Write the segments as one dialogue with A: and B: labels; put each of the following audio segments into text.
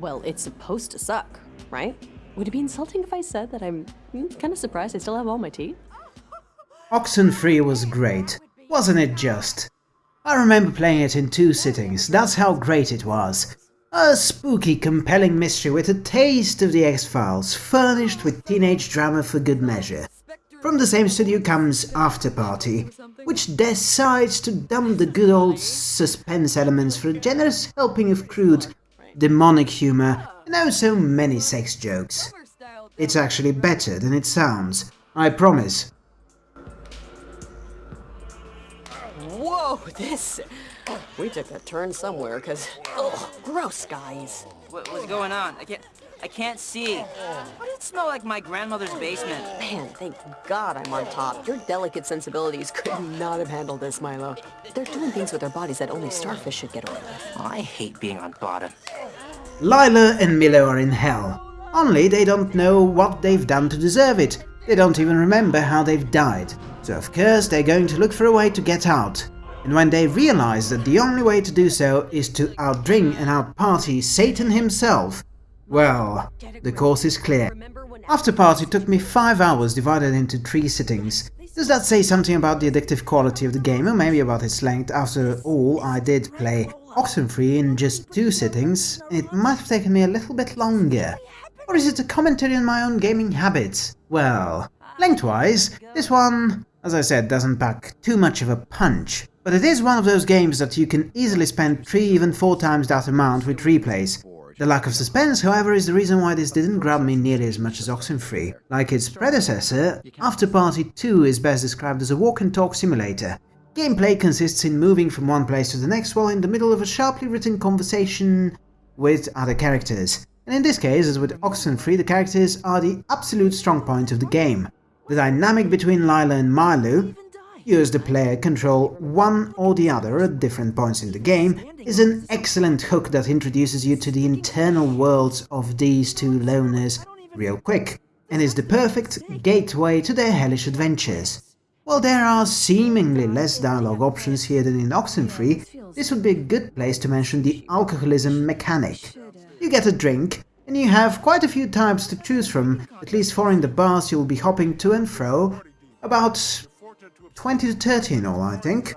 A: Well, it's supposed to suck, right? Would it be insulting if I said that I'm hmm, kind of surprised I still have all my teeth?
B: Oxenfree was great, wasn't it just? I remember playing it in two sittings, that's how great it was. A spooky, compelling mystery with a taste of the X-Files, furnished with teenage drama for good measure. From the same studio comes Afterparty, which decides to dump the good old suspense elements for a generous helping of crude, demonic humor and oh so many sex jokes. It's actually better than it sounds, I promise.
A: Whoa, this... We took a turn somewhere, because... Oh, gross, guys.
C: What, what's going on? I can't... I can't see. Why does it smell like my grandmother's basement?
A: Man, thank God I'm on top. Your delicate sensibilities could not have handled this, Milo. They're doing things with their bodies that only starfish should get away with.
C: I hate being on bottom.
B: Lila and Milo are in hell. Only they don't know what they've done to deserve it. They don't even remember how they've died. So of course they're going to look for a way to get out. And when they realize that the only way to do so is to outdrink and outparty Satan himself, well, the course is clear. After party took me 5 hours divided into 3 sittings. Does that say something about the addictive quality of the game or maybe about its length? After all, I did play Oxenfree in just 2 sittings. It might have taken me a little bit longer. Or is it a commentary on my own gaming habits? Well, lengthwise, this one, as I said, doesn't pack too much of a punch. But it is one of those games that you can easily spend 3 even 4 times that amount with replays. The lack of suspense, however, is the reason why this didn't grab me nearly as much as Oxenfree. Like its predecessor, Afterparty 2 is best described as a walk-and-talk simulator. Gameplay consists in moving from one place to the next while in the middle of a sharply written conversation with other characters. And in this case, as with Oxenfree, the characters are the absolute strong point of the game. The dynamic between Lila and Milo, as the player control one or the other at different points in the game, is an excellent hook that introduces you to the internal worlds of these two loners real quick, and is the perfect gateway to their hellish adventures. While there are seemingly less dialogue options here than in Oxenfree, this would be a good place to mention the alcoholism mechanic. You get a drink, and you have quite a few types to choose from, at least four in the bars you'll be hopping to and fro, about 20 to 30 in all, I think,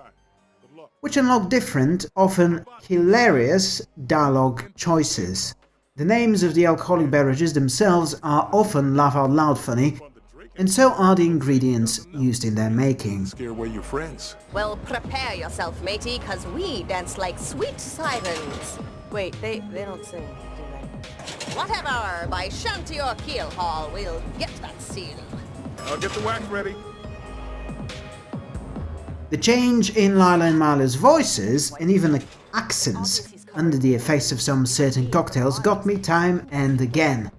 B: which unlock different, often hilarious, dialogue choices. The names of the alcoholic beverages themselves are often laugh-out-loud funny, and so are the ingredients used in their making.
D: Scare away your friends.
E: Well, prepare yourself, matey, cause we dance like sweet sirens.
A: Wait, they, they don't sing, do they?
E: Whatever, by shanty or keel haul, we'll get that seal.
D: I'll get the wax ready.
B: The change in Lila and Milo's voices, and even the accents, under the effects of some certain cocktails got me time and again.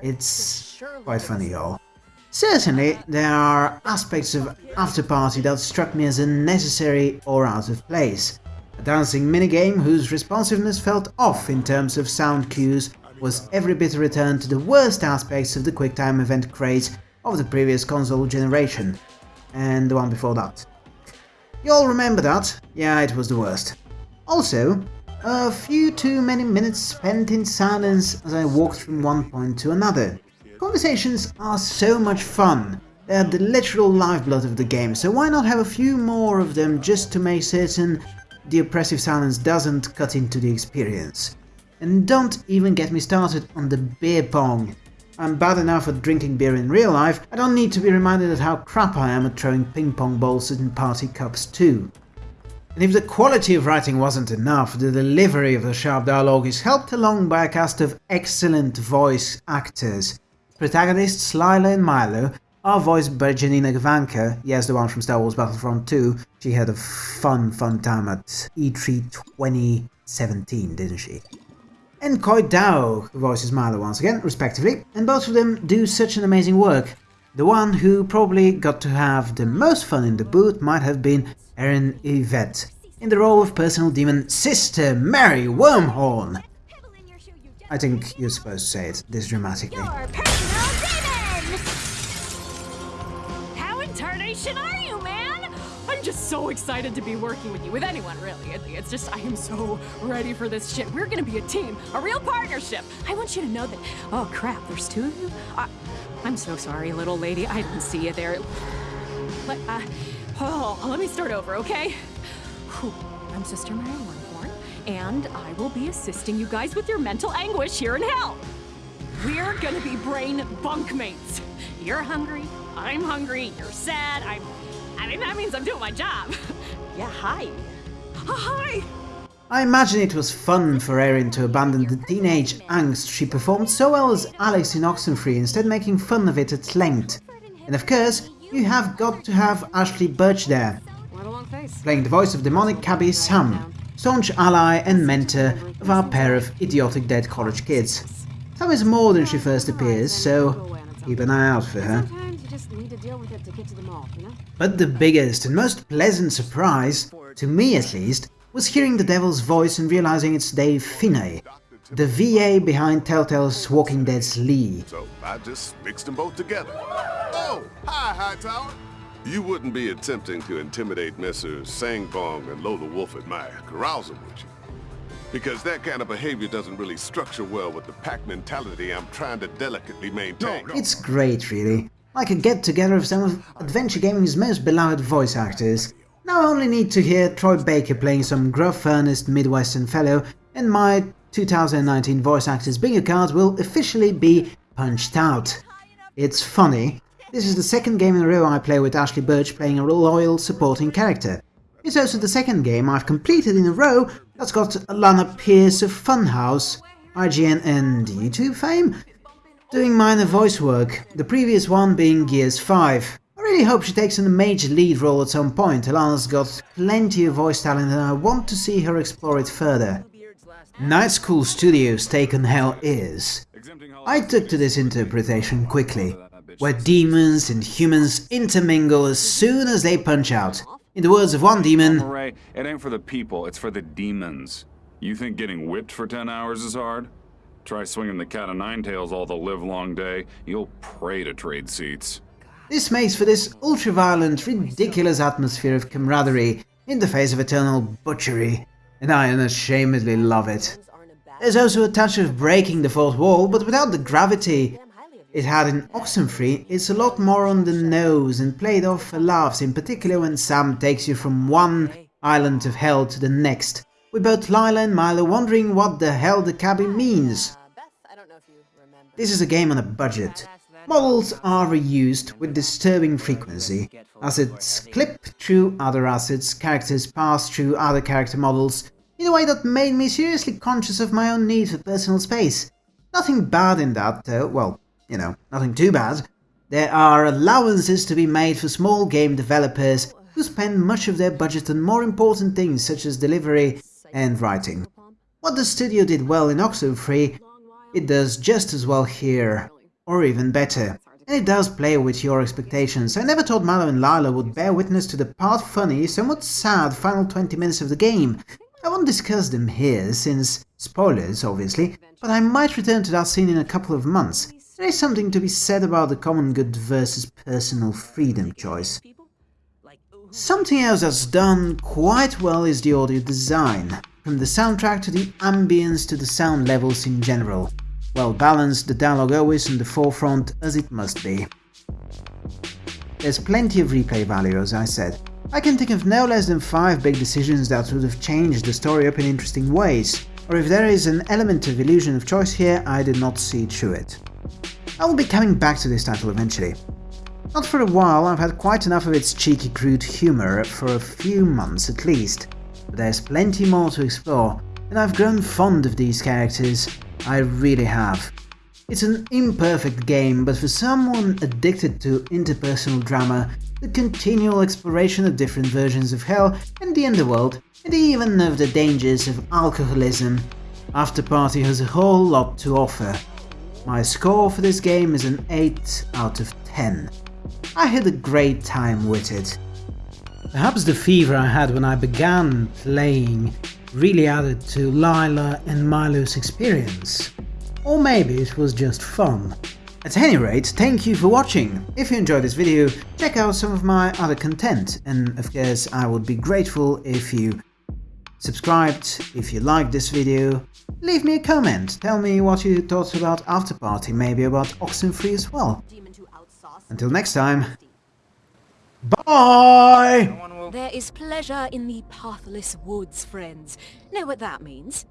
B: It's quite funny, y'all. Certainly, there are aspects of Afterparty that struck me as unnecessary or out of place. A dancing minigame whose responsiveness felt off in terms of sound cues was every bit a return to the worst aspects of the QuickTime event craze of the previous console generation, and the one before that. You all remember that? Yeah, it was the worst. Also, a few too many minutes spent in silence as I walked from one point to another. Conversations are so much fun. They are the literal lifeblood of the game, so why not have a few more of them just to make certain the oppressive silence doesn't cut into the experience. And don't even get me started on the beer pong. I'm bad enough at drinking beer in real life, I don't need to be reminded of how crap I am at throwing ping pong balls in party cups too. And if the quality of writing wasn't enough, the delivery of the sharp dialogue is helped along by a cast of excellent voice actors. Protagonists Lila and Milo are voiced by Janina Gavankar, yes the one from Star Wars Battlefront 2, she had a fun fun time at E3 2017 didn't she? And Khoi Dao, voices Milo once again, respectively, and both of them do such an amazing work. The one who probably got to have the most fun in the booth might have been Erin Yvette, in the role of personal demon Sister Mary Wormhorn. I think you're supposed to say it this dramatically.
F: How in tarnation are you, I'm just so excited to be working with you, with anyone really. It's just, I am so ready for this shit. We're gonna be a team, a real partnership. I want you to know that. Oh crap, there's two of you? I, I'm so sorry, little lady. I didn't see you there. Let, uh, oh, let me start over, okay? Whew. I'm Sister Mary Wormhorn, and I will be assisting you guys with your mental anguish here in hell. We're gonna be brain bunkmates. You're hungry, I'm hungry, you're sad, I'm. That means I'm doing my job. yeah, hi. Oh, hi!
B: I imagine it was fun for Erin to abandon the teenage angst she performed so well as Alex in Oxenfree, instead making fun of it at length. And of course, you have got to have Ashly Burch there, playing the voice of demonic cabbie Sam, staunch ally and mentor of our pair of idiotic dead college kids. Sam is more than she first appears, so keep an eye out for her.
F: Sometimes you just need to deal with it to get to the mall, you know?
B: But the biggest and most pleasant surprise, to me at least, was hearing the devil's voice and realizing it's Dave Fennoy, the VA behind Telltale's Walking Dead's Lee.
D: So I just mixed them both together. Oh, hi, Hightower. You wouldn't be attempting to intimidate Messrs. Sangbong and Lola Wolf at my carousal, would you? Because that kind of behavior doesn't really structure well with the pack mentality I'm trying to delicately maintain.
B: It's great, really. Like a get-together of some of Adventure Gaming's most beloved voice actors. Now I only need to hear Troy Baker playing some gruff, earnest Midwestern fellow, and my 2019 voice actor's bingo card will officially be punched out. It's funny, this is the second game in a row I play with Ashly Burch playing a loyal supporting character. It's also the second game I've completed in a row that's got Alanah Pearce of Funhaus, IGN and YouTube fame, doing minor voice work, the previous one being Gears 5. I really hope she takes on a major lead role at some point, Alanah's got plenty of voice talent and I want to see her explore it further. Night School Studios' take on Hell is... I took to this interpretation quickly, where demons and humans intermingle as soon as they punch out. In the words of one demon,
G: it ain't for the people, it's for the demons. You think getting whipped for 10 hours is hard? Try swinging the cat o' nine tails all the live long day. You'll pray to trade seats.
B: This makes for this ultra-violent, ridiculous atmosphere of camaraderie in the face of eternal butchery, and I unashamedly love it. There's also a touch of breaking the fourth wall, but without the gravity it had in Oxenfree, it's a lot more on the nose and played off for laughs, in particular when Sam takes you from one island of hell to the next, with both Lila and Milo wondering what the hell the cabin means. This is a game on a budget. Models are reused with disturbing frequency. Assets clip through other assets, characters pass through other character models, in a way that made me seriously conscious of my own need for personal space. Nothing bad in that, though, well, you know, nothing too bad. There are allowances to be made for small game developers who spend much of their budget on more important things such as delivery and writing. What the studio did well in Oxenfree, it does just as well here, or even better. And it does play with your expectations. I never thought Mallow and Lila would bear witness to the part funny, somewhat sad final 20 minutes of the game. I won't discuss them here, since spoilers, obviously, but I might return to that scene in a couple of months. There is something to be said about the common good versus personal freedom choice. Something else that's done quite well is the audio design, from the soundtrack to the ambience to the sound levels in general. Well balanced, the dialogue always in the forefront as it must be. There's plenty of replay value, as I said. I can think of no less than 5 big decisions that would have changed the story up in interesting ways, or if there is an element of illusion of choice here, I did not see through it. I will be coming back to this title eventually. Not for a while, I've had quite enough of its cheeky crude humour for a few months at least, but there's plenty more to explore, and I've grown fond of these characters, I really have. It's an imperfect game, but for someone addicted to interpersonal drama, the continual exploration of different versions of hell and the underworld, and even of the dangers of alcoholism, Afterparty has a whole lot to offer. My score for this game is an 8 out of 10. I had a great time with it. Perhaps the fever I had when I began playing really added to Lila and Milo's experience. Or maybe it was just fun. At any rate, thank you for watching. If you enjoyed this video, check out some of my other content, and of course I would be grateful if you subscribed, if you liked this video, leave me a comment, tell me what you thought about After Party, maybe about Oxenfree as well. Until next time, bye!
F: There is pleasure in the pathless woods, friends. Know what that means?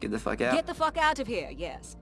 C: Get the fuck out.
F: Get the fuck out of here, yes.